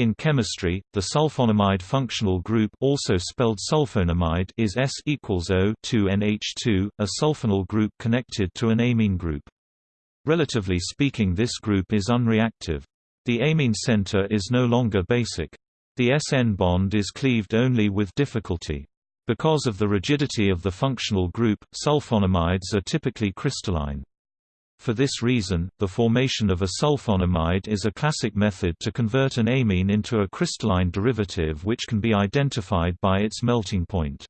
In chemistry, the sulfonamide functional group also spelled sulfonamide is S equals O 2NH2, a sulfonyl group connected to an amine group. Relatively speaking this group is unreactive. The amine center is no longer basic. The SN bond is cleaved only with difficulty. Because of the rigidity of the functional group, sulfonamides are typically crystalline. For this reason, the formation of a sulfonamide is a classic method to convert an amine into a crystalline derivative which can be identified by its melting point.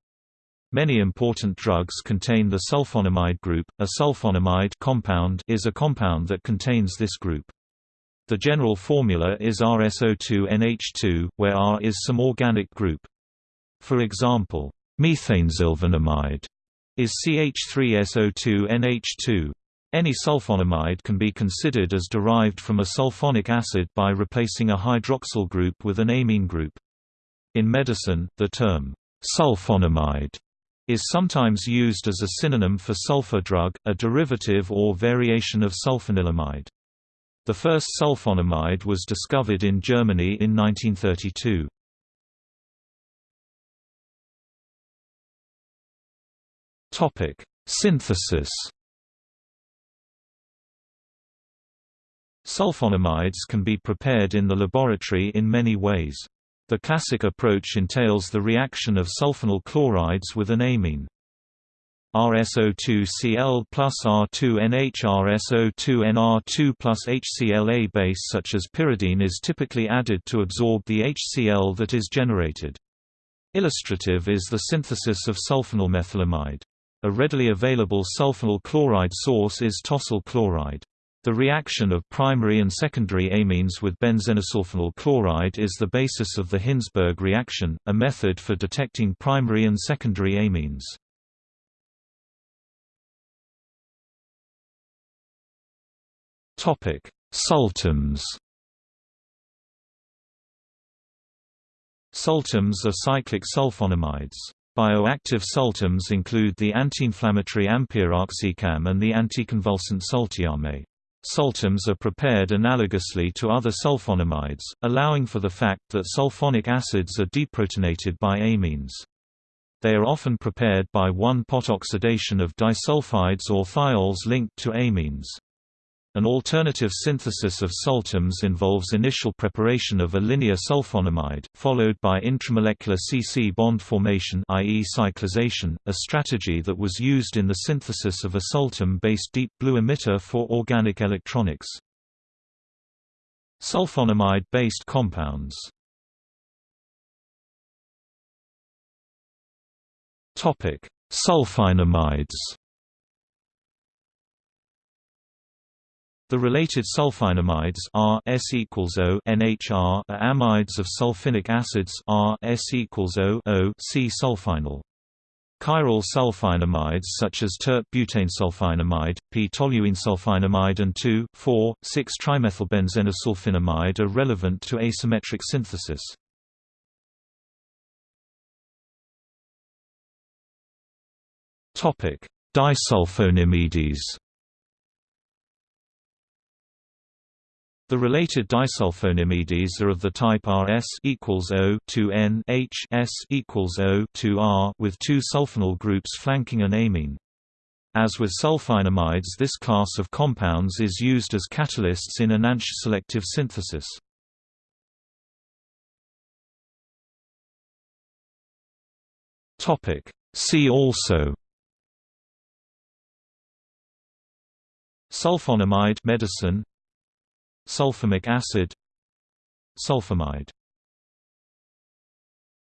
Many important drugs contain the sulfonamide group. A sulfonamide compound is a compound that contains this group. The general formula is RSO2NH2, where R is some organic group. For example, methanesulfonamide is CH3SO2NH2. Any sulfonamide can be considered as derived from a sulfonic acid by replacing a hydroxyl group with an amine group. In medicine, the term sulfonamide is sometimes used as a synonym for sulfa drug, a derivative or variation of sulfanilamide. The first sulfonamide was discovered in Germany in 1932. Topic: Synthesis Sulfonamides can be prepared in the laboratory in many ways. The classic approach entails the reaction of sulfonyl chlorides with an amine. RSO2Cl plus R2NH RSO2NR2 plus HCl base such as pyridine is typically added to absorb the HCl that is generated. Illustrative is the synthesis of sulfonyl methylamide. A readily available sulfonyl chloride source is tosyl chloride. The reaction of primary and secondary amines with benzenesulfonyl chloride is the basis of the Hinsberg reaction, a method for detecting primary and secondary amines. Topic: Sultams Sultams are cyclic sulfonamides. Bioactive sultams include the anti-inflammatory ampiroxicam and the anticonvulsant sultiame. Sultams are prepared analogously to other sulfonamides, allowing for the fact that sulfonic acids are deprotonated by amines. They are often prepared by one-pot oxidation of disulfides or thiols linked to amines. An alternative synthesis of sultams involves initial preparation of a linear sulfonamide, followed by intramolecular C-C bond formation i.e. cyclization, a strategy that was used in the synthesis of a sultam-based deep blue emitter for organic electronics. Sulfonamide-based compounds Sulfinamides The related sulfinamides R S equals O NHR are amides of sulfinic acids R S equals O O C sulfinyl. Chiral sulfinamides such as tert-butanesulfinamide, p-toluenesulfinamide and 2,4,6-trimethylbenzenesulfinamide are relevant to asymmetric synthesis. Disulfonimides The related disulfonimides are of the type Rs equals O 2N H S equals O 2R with two sulfonyl groups flanking an amine. As with sulfinamides this class of compounds is used as catalysts in enantioselective selective synthesis. See also Sulfonamide medicine Sulfamic acid Sulfamide